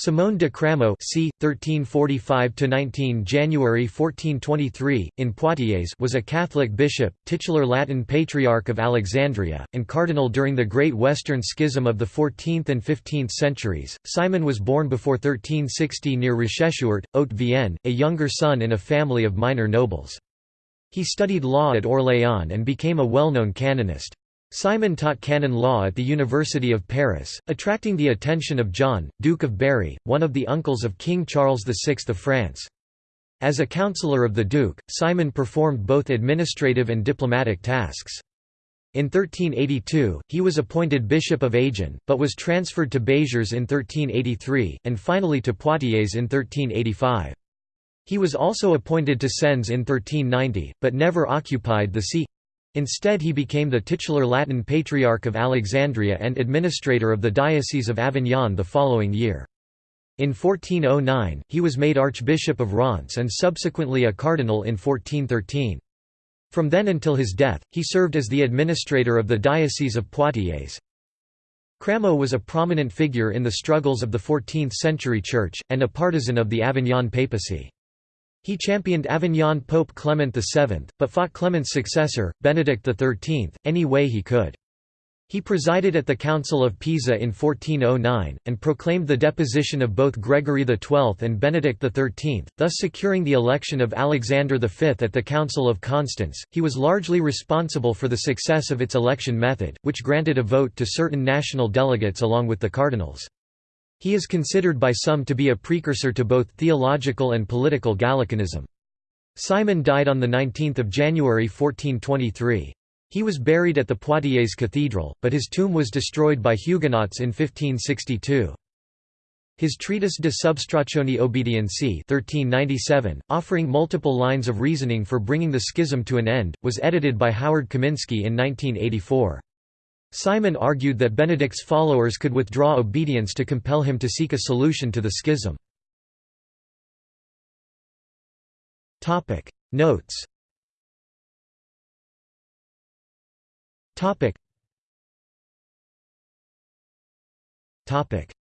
Simone de Cramaud c. 1345–19 January 1423, in Poitiers was a Catholic bishop, titular Latin Patriarch of Alexandria, and cardinal during the Great Western Schism of the 14th and 15th centuries. Simon was born before 1360 near Rochechouart, Haute-Vienne, a younger son in a family of minor nobles. He studied law at Orléans and became a well-known canonist. Simon taught canon law at the University of Paris, attracting the attention of John, Duke of Berry, one of the uncles of King Charles VI of France. As a counselor of the Duke, Simon performed both administrative and diplomatic tasks. In 1382, he was appointed Bishop of Agen, but was transferred to Béziers in 1383, and finally to Poitiers in 1385. He was also appointed to Sens in 1390, but never occupied the see. Instead he became the titular Latin Patriarch of Alexandria and administrator of the Diocese of Avignon the following year. In 1409, he was made Archbishop of Reims and subsequently a cardinal in 1413. From then until his death, he served as the administrator of the Diocese of Poitiers. Cramaud was a prominent figure in the struggles of the 14th-century Church, and a partisan of the Avignon papacy. He championed Avignon Pope Clement VII, but fought Clement's successor, Benedict XIII, any way he could. He presided at the Council of Pisa in 1409, and proclaimed the deposition of both Gregory XII and Benedict XIII, thus securing the election of Alexander V at the Council of Constance. He was largely responsible for the success of its election method, which granted a vote to certain national delegates along with the cardinals. He is considered by some to be a precursor to both theological and political Gallicanism. Simon died on 19 January 1423. He was buried at the Poitiers Cathedral, but his tomb was destroyed by Huguenots in 1562. His treatise De Substractione Obedientii 1397, offering multiple lines of reasoning for bringing the schism to an end, was edited by Howard Kaminsky in 1984. Simon argued that Benedict's followers could withdraw obedience to compel him to seek a solution to the schism. Notes.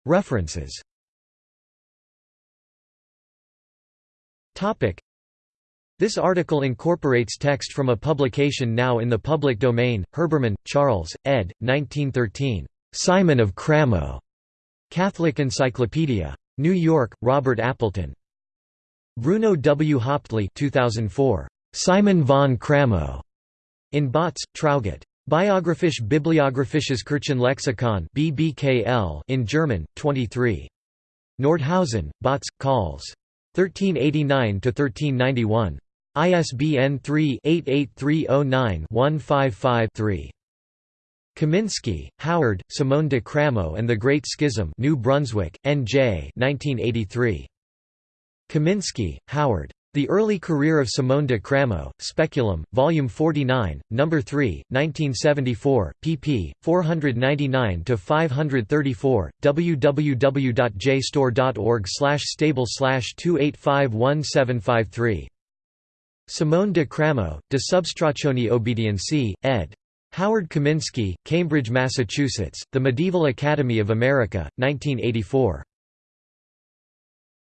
References this article incorporates text from a publication now in the public domain, Herbermann, Charles, ed. 1913. Simon of Cramaud. Catholic Encyclopedia. New York, Robert Appleton. Bruno W. Hauptli 2004. Simon von Cramaud. In Bautz, Traugott. Biographisch Bibliographisches Kirchenlexikon BBKL in German, 23. Nordhausen, Bautz, Calls. 1389–1391. ISBN 3-88309-155-3. Kaminsky, Howard, Simone de Cramaud and the Great Schism New Brunswick, N.J. 1983. Kaminsky, Howard. The Early Career of Simone de Cramaud, Speculum, Volume 49, No. 3, 1974, pp. 499–534, www.jstor.org stable 2851753. Simone de Cramaud, De Substractione Obedientii, ed. Howard Kaminsky, Cambridge, Massachusetts, The Medieval Academy of America, 1984.